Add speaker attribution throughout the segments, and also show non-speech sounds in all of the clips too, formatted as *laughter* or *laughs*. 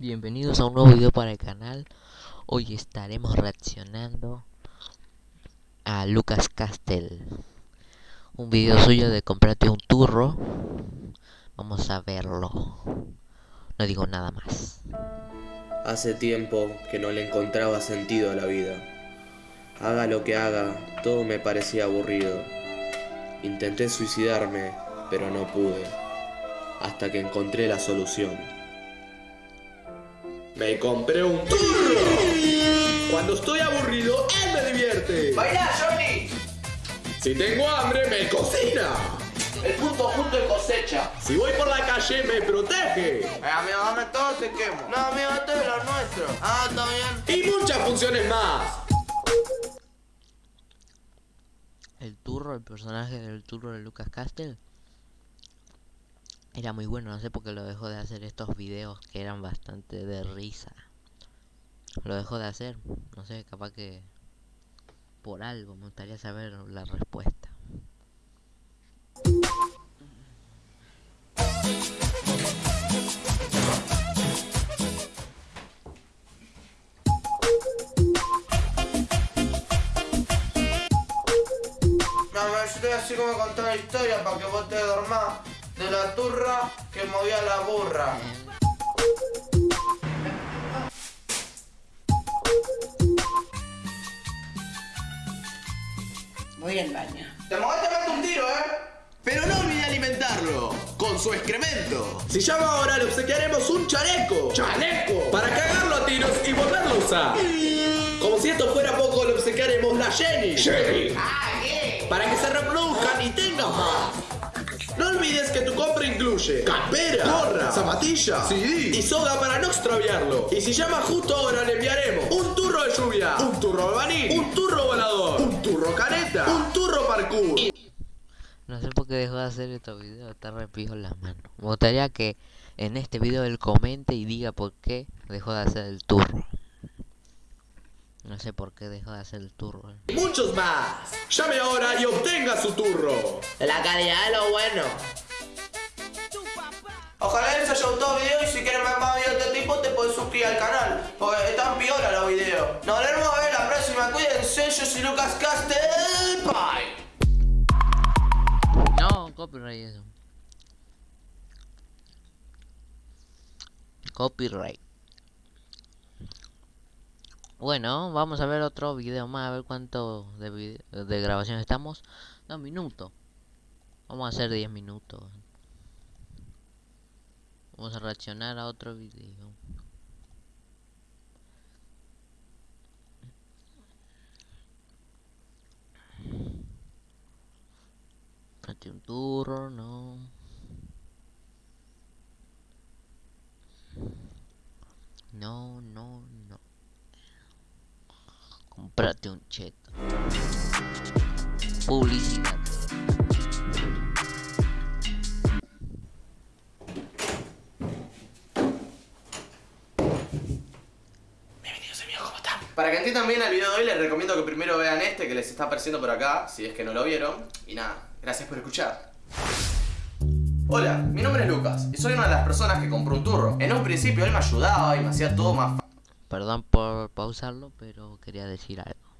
Speaker 1: Bienvenidos a un nuevo video para el canal. Hoy estaremos reaccionando a Lucas Castel. Un video suyo de comprarte un turro. Vamos a verlo. No digo nada más.
Speaker 2: Hace tiempo que no le encontraba sentido a la vida. Haga lo que haga, todo me parecía aburrido. Intenté suicidarme, pero no pude. Hasta que encontré la solución. Me compré un turro. Cuando estoy aburrido, él me divierte.
Speaker 3: ¡Baila, Johnny!
Speaker 2: Si tengo hambre, me cocina.
Speaker 3: El punto justo de cosecha.
Speaker 2: Si voy por la calle, me protege.
Speaker 3: Eh, amigo, dame todo, te quemo. No, amigo, esto es lo nuestro. Ah, está bien.
Speaker 2: Y muchas funciones más.
Speaker 1: El turro, el personaje del turro de Lucas Castel. Era muy bueno, no sé por qué lo dejó de hacer estos videos que eran bastante de risa. Lo dejó de hacer, no sé, capaz que por algo, me gustaría saber la respuesta.
Speaker 3: Te voy a decir cómo contar una historia para que vos te dormás de la turra que movía la burra.
Speaker 4: Voy al baño.
Speaker 3: Te movés, te meto un tiro, ¿eh?
Speaker 2: Pero no olvide alimentarlo con su excremento. Si llama ahora, le obsequiaremos un chaleco. ¡Chaleco! Para cagarlo a tiros y volverlo a usar. Como si esto fuera poco, le obsequiaremos la Jenny. Jenny.
Speaker 3: Ah, ¿qué?
Speaker 2: Para que se reproduzcan y tengan más. Que tu compra incluye campera, gorra, zapatilla, CD y soga para no extraviarlo. Y si llamas justo ahora le enviaremos un turro de lluvia, un turro albaní, un turro volador, un turro caneta, un turro parkour.
Speaker 1: No sé por qué dejó de hacer estos videos, está repijo en las manos. Me gustaría que en este video él comente y diga por qué dejó de hacer el turro. No sé por qué dejó de hacer el turro. eh.
Speaker 2: Y muchos más. Llame ahora y obtenga su turro.
Speaker 3: La calidad es lo bueno. Ojalá les haya gustado el video y si quieren ver más videos de este tipo te puedes suscribir al canal. Porque están piola los videos. Nos veremos a ver la próxima. Cuídense, yo soy Lucas Castel. Bye.
Speaker 1: No, copyright eso. Copyright. Bueno, vamos a ver otro video más, a ver cuánto de, de grabación estamos. Dos minutos. Vamos a hacer 10 minutos. Vamos a reaccionar a otro video. Comprate un turro, no. No, no, no. Comprate un cheto. Publicidad.
Speaker 3: Para que entiendan bien el video de hoy, les recomiendo que primero vean este que les está apareciendo por acá, si es que no lo vieron. Y nada, gracias por escuchar. Hola, mi nombre es Lucas y soy una de las personas que compró un turro. En un principio él me ayudaba y me hacía todo más
Speaker 1: Perdón por pausarlo, pero quería decir algo.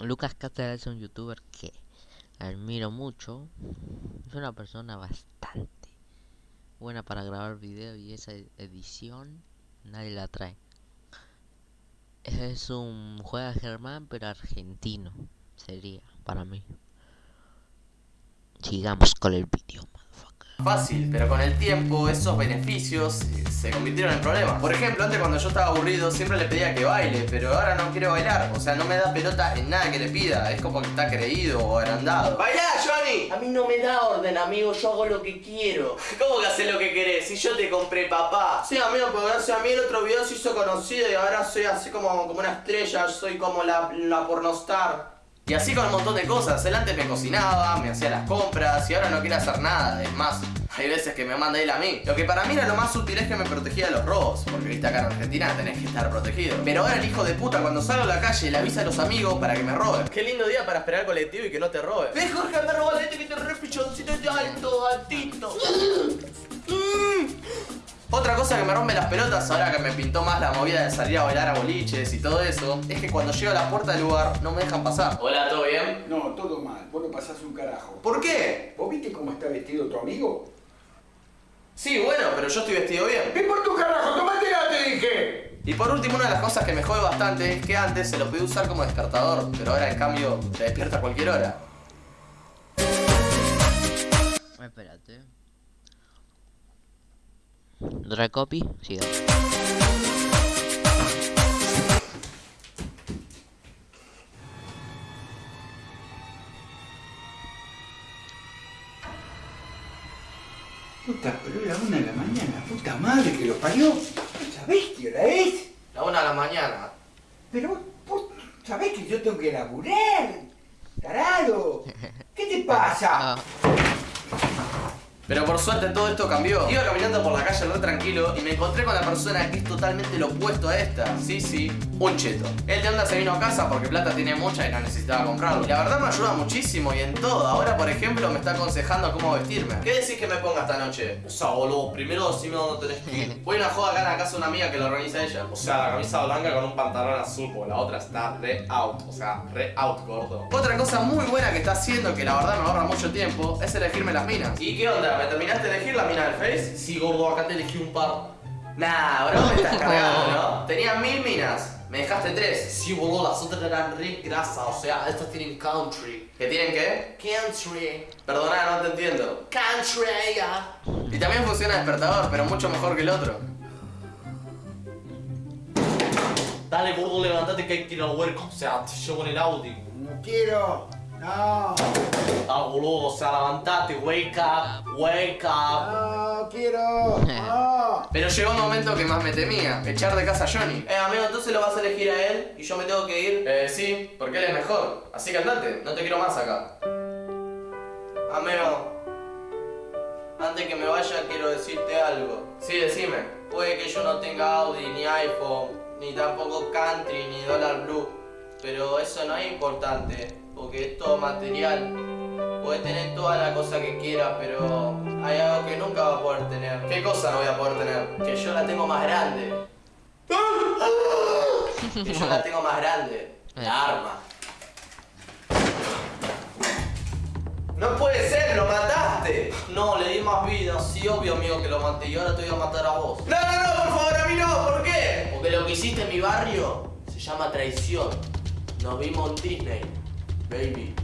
Speaker 1: Lucas Castel es un youtuber que admiro mucho. Es una persona bastante buena para grabar videos y esa ed- edición nadie la trae. Es un juega Germán pero argentino sería para mí. Sigamos con el motherfucker.
Speaker 3: Fácil, pero con el tiempo esos beneficios eh, se convirtieron en problemas. Por ejemplo, antes cuando yo estaba aburrido siempre le pedía que baile, pero ahora no quiere bailar. O sea, no me da pelota en nada que le pida. Es como que está creído o agrandado. ¡Bailá, Johnny!
Speaker 4: A mí no me da orden, amigo, yo hago lo que quiero. *laughs*
Speaker 3: ¿Cómo que haces lo que querés? Si yo te compré papá. Sí, amigo, pero gracias a mí el otro video se hizo conocido y ahora soy así como, como una estrella, soy como la, la pornostar. Y así con un montón de cosas. Él antes me cocinaba, me hacía las compras y ahora no quiere hacer nada. Es más, hay veces que me manda él a mí. Lo que para mí era lo más útil es que me protegía de los robos. Porque viste acá en Argentina tenés que estar protegido. Pero ahora el hijo de puta cuando salgo a la calle le avisa a los amigos para que me roben. Qué lindo día para esperar colectivo y que no te roben. Ves Jorge, me robó la gente que te re pichoncito y alto, altito. *laughs* Otra cosa que me rompe las pelotas ahora que me pintó más la movida de salir a bailar a boliches y todo eso, es que cuando llego a la puerta del lugar no me dejan pasar. Hola, ¿todo bien?
Speaker 5: No, todo mal. Vos no pasás un carajo.
Speaker 3: ¿Por qué?
Speaker 5: ¿Vos viste cómo está vestido tu amigo?
Speaker 3: Sí, bueno, pero yo estoy vestido bien.
Speaker 5: ¿Qué por tu carajo? ¡Tomátela, te dije!
Speaker 3: Y por último, una de las cosas que me jode bastante es que antes se lo podía usar como despertador, pero ahora en cambio se despierta a cualquier hora.
Speaker 1: Espérate. Otra copy, siga.
Speaker 5: Puta, pero era una de la mañana. Puta madre que lo parió. ¿Sabés qué hora es?
Speaker 3: La una de la mañana.
Speaker 5: Pero vos, vos sabés que yo tengo que laburar. Tarado. *laughs* ¿Qué te pasa?
Speaker 3: Pero por suerte todo esto cambió. Iba caminando por la calle re tranquilo y me encontré con la persona que es totalmente lo opuesto a esta. Sí, sí, un cheto. Él de onda se vino a casa porque plata tiene mucha y no necesitaba comprarlo. Y la verdad me ayuda muchísimo y en todo. Ahora, por ejemplo, me está aconsejando cómo vestirme. ¿Qué decís que me ponga esta noche? O sea, boludo, primero decime dónde tenés que ir. Voy a una joda acá en la casa de una amiga que lo organiza ella. O sea, la camisa blanca con un pantalón azul, porque la otra está re out. O sea, re out, gordo. Otra cosa muy buena que está haciendo, que la verdad me ahorra mucho tiempo, es elegirme las minas. ¿Y qué onda? ¿Me terminaste de elegir la mina del Face? Sí, gordo, acá te elegí un par. Nah, bro, me estás *laughs* cargando, ¿no? Tenía mil minas. Me dejaste tres. Sí, boludo, las otras eran re grasa. O sea, estas tienen country. ¿Qué tienen qué? Country. Perdona, no te entiendo. Country, ya. Y también funciona despertador, pero mucho mejor que el otro. Dale, gordo, levantate que hay que ir al huerco. O sea, te llevo en el Audi.
Speaker 5: No quiero. No.
Speaker 3: Ah, boludo, o sea, levantate, wake up, wake up.
Speaker 5: No quiero. *laughs* No.
Speaker 3: Pero llegó un momento que más me temía, echar de casa a Johnny. Eh, amigo, entonces lo vas a elegir a él y yo me tengo que ir. Eh, sí, porque él es mejor. Así que andate, no te quiero más acá. Amigo, antes que me vaya quiero decirte algo. Sí, decime. Puede que yo no tenga Audi, ni iPhone, ni tampoco Country, ni Dollar Blue. Pero eso no es importante, porque es todo material. Puedes tener toda la cosa que quieras, pero hay algo que nunca va a poder tener. ¿Qué cosa no voy a poder tener? Que yo la tengo más grande. Que yo la tengo más grande. La arma. No puede ser, lo mataste. No, le di más vida. Sí, obvio, amigo, que lo maté. Y ahora te voy a matar a vos. No, no, no, por favor, a mí no. ¿Por qué? Porque lo que hiciste en mi barrio se llama traición. Nos vimos en Disney, baby.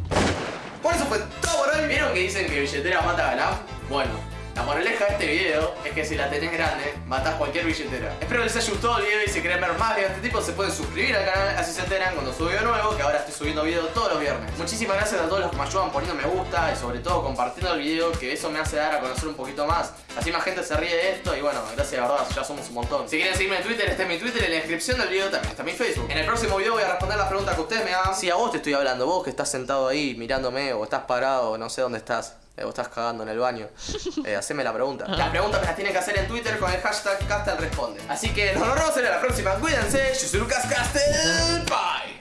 Speaker 3: Por eso fue todo, ¿no? ¿Vieron que dicen que billetera mata galán? Bueno, la moraleja de este video es que si la tenés grande, matás cualquier billetera. Espero les haya gustado el video y si quieren ver más videos de este tipo se pueden suscribir al canal, así se enteran cuando subo video nuevo, que ahora estoy subiendo videos todos los viernes. Muchísimas gracias a todos los que me ayudan poniendo me gusta y sobre todo compartiendo el video, que eso me hace dar a conocer un poquito más. Así más gente se ríe de esto y bueno, gracias de verdad, ya somos un montón. Si quieren seguirme en Twitter, está en mi Twitter, en la descripción del video también está mi Facebook. En el próximo video voy a responder las preguntas que ustedes me hagan. Si a vos te estoy hablando, vos que estás sentado ahí mirándome o estás parado no sé dónde estás. Eh, o estás cagando en el baño, *laughs* eh, haceme la pregunta. Las preguntas me las tienen que hacer en Twitter con el hashtag Castel Responde. Así que nos vemos en la próxima. Cuídense. Yo soy Lucas Castel. Bye.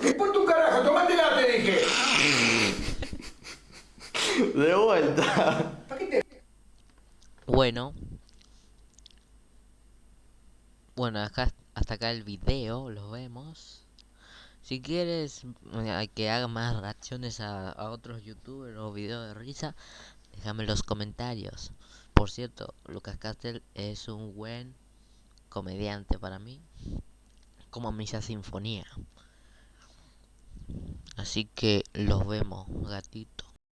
Speaker 5: ¿Qué por tu carajo? Tomátela, te dije.
Speaker 3: De vuelta.
Speaker 5: ¿Para qué te
Speaker 1: Bueno. Bueno, acá, hasta acá el video, lo vemos. Si quieres eh, que haga más reacciones a, otros youtubers o videos de risa, déjame en los comentarios. Por cierto, Lucas Castel es un buen comediante para mí. Como Misa Sinfonía. Así que los vemos, gatito.